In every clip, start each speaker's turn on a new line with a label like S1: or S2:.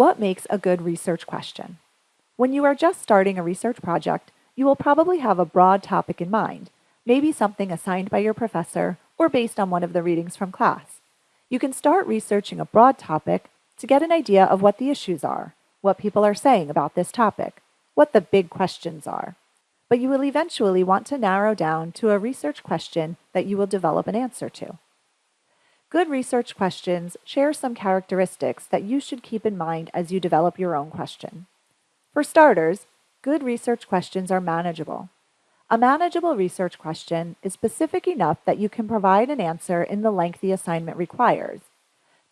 S1: What makes a good research question? When you are just starting a research project, you will probably have a broad topic in mind, maybe something assigned by your professor or based on one of the readings from class. You can start researching a broad topic to get an idea of what the issues are, what people are saying about this topic, what the big questions are. But you will eventually want to narrow down to a research question that you will develop an answer to. Good research questions share some characteristics that you should keep in mind as you develop your own question. For starters, good research questions are manageable. A manageable research question is specific enough that you can provide an answer in the length the assignment requires.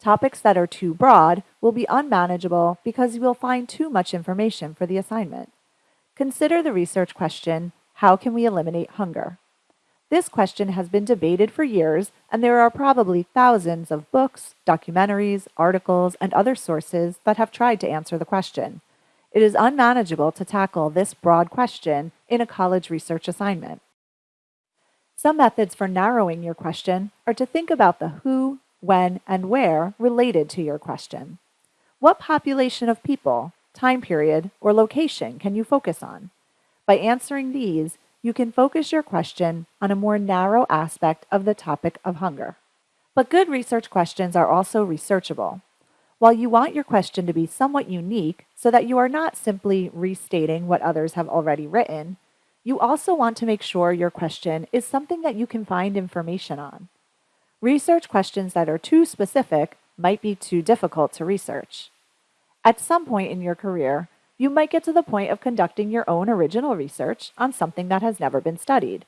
S1: Topics that are too broad will be unmanageable because you will find too much information for the assignment. Consider the research question, how can we eliminate hunger? This question has been debated for years, and there are probably thousands of books, documentaries, articles, and other sources that have tried to answer the question. It is unmanageable to tackle this broad question in a college research assignment. Some methods for narrowing your question are to think about the who, when, and where related to your question. What population of people, time period, or location can you focus on? By answering these, you can focus your question on a more narrow aspect of the topic of hunger. But good research questions are also researchable. While you want your question to be somewhat unique so that you are not simply restating what others have already written, you also want to make sure your question is something that you can find information on. Research questions that are too specific might be too difficult to research. At some point in your career, you might get to the point of conducting your own original research on something that has never been studied.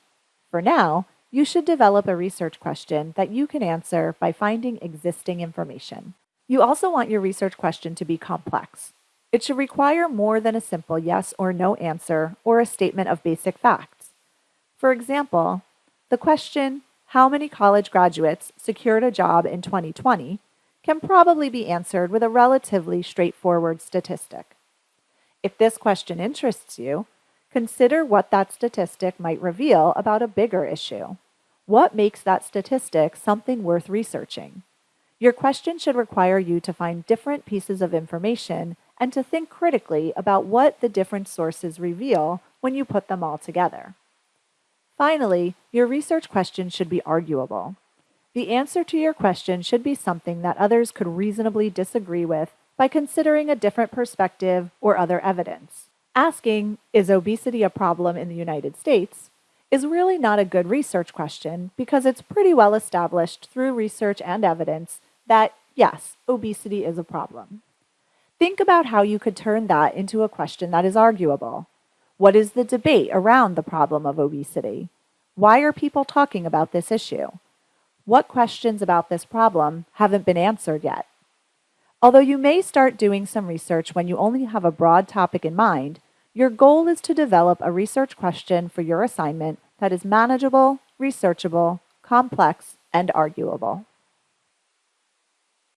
S1: For now, you should develop a research question that you can answer by finding existing information. You also want your research question to be complex. It should require more than a simple yes or no answer or a statement of basic facts. For example, the question, how many college graduates secured a job in 2020, can probably be answered with a relatively straightforward statistic. If this question interests you, consider what that statistic might reveal about a bigger issue. What makes that statistic something worth researching? Your question should require you to find different pieces of information and to think critically about what the different sources reveal when you put them all together. Finally, your research question should be arguable. The answer to your question should be something that others could reasonably disagree with by considering a different perspective or other evidence. Asking, is obesity a problem in the United States, is really not a good research question because it's pretty well established through research and evidence that, yes, obesity is a problem. Think about how you could turn that into a question that is arguable. What is the debate around the problem of obesity? Why are people talking about this issue? What questions about this problem haven't been answered yet? Although you may start doing some research when you only have a broad topic in mind, your goal is to develop a research question for your assignment that is manageable, researchable, complex, and arguable.